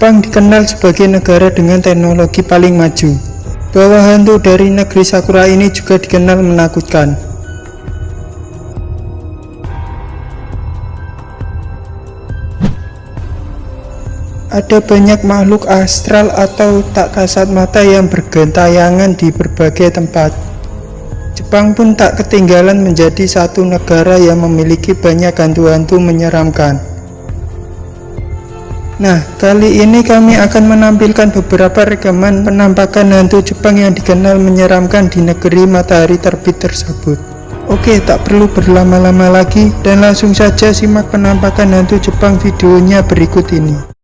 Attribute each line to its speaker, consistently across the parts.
Speaker 1: Jepang dikenal sebagai negara dengan teknologi paling maju. Bahwa hantu dari negeri Sakura ini juga dikenal menakutkan. Ada banyak makhluk astral atau tak kasat mata yang bergentayangan di berbagai tempat. Jepang pun tak ketinggalan menjadi satu negara yang memiliki banyak hantu-hantu menyeramkan. Nah, kali ini kami akan menampilkan beberapa rekaman penampakan hantu Jepang yang dikenal menyeramkan di negeri matahari terbit tersebut. Oke, tak perlu berlama-lama lagi dan langsung saja simak penampakan hantu Jepang videonya berikut ini.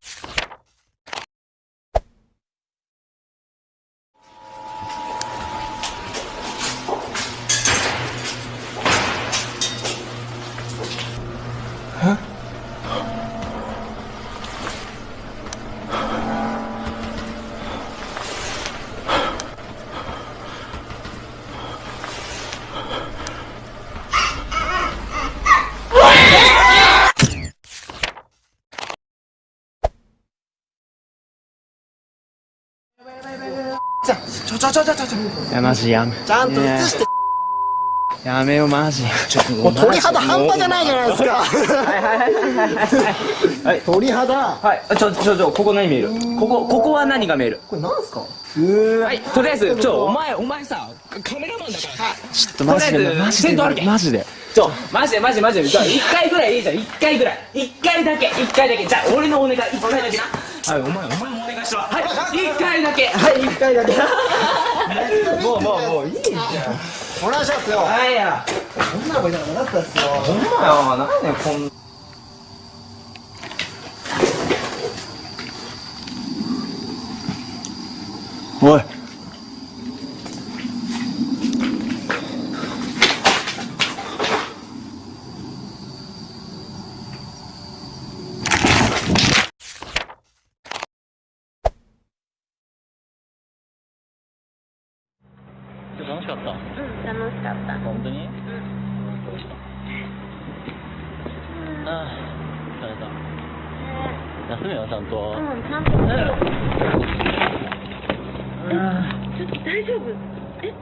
Speaker 2: Ya マジやめ。ち
Speaker 3: ゃんと
Speaker 2: 映して。や。めよマジ。
Speaker 4: ちょっともう鳥肌半端じゃないじゃないですか。はい
Speaker 3: 鳥肌。は
Speaker 4: い。あちょちょちょここ何見える？ここここは何が見える？こ
Speaker 3: れなんすか？
Speaker 4: はいとりあえずちょお前お前さカメラマンだからさ。ちょっとマジでマジでマジで。ちょ、マジでマジでマジで。じゃあ、一回ぐらいいいじゃん。一回ぐらい。一回だけ。一回だけ。じゃあ、俺のお願い。一回だけな。はい、お前、お前もお願いしろ。はい、一回だけ。はい、一回だけ。もう、もう、もう、いいじゃん。
Speaker 3: お願いしま
Speaker 4: すよはいや。女の子いなかなかったっすよほんまよ。なんでこん
Speaker 5: 楽しか
Speaker 6: ったうん、楽しかった。本
Speaker 5: 当に？ああ疲れた。休めよちゃんと。うん、
Speaker 6: ちゃんと。ちょっと大丈夫？え？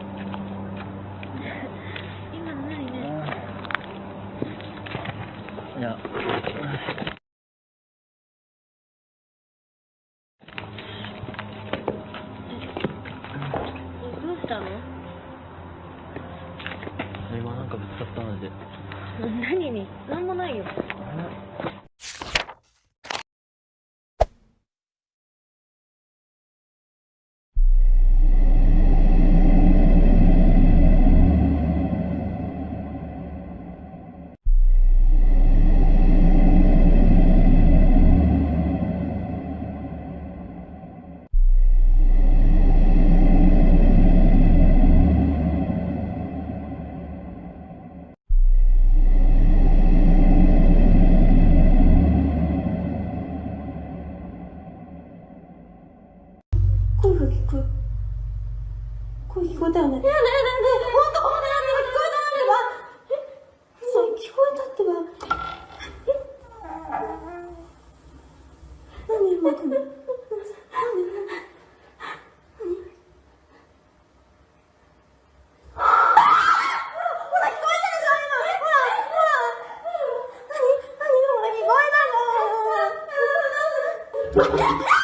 Speaker 7: たよね。いやねえねえ
Speaker 6: ねえ、ほんとほんとなんでも聞こ
Speaker 7: えた
Speaker 6: って
Speaker 7: ば。そう、聞こえたってば。何今くん何？何？なんか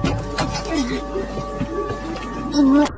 Speaker 3: 嗯，怎？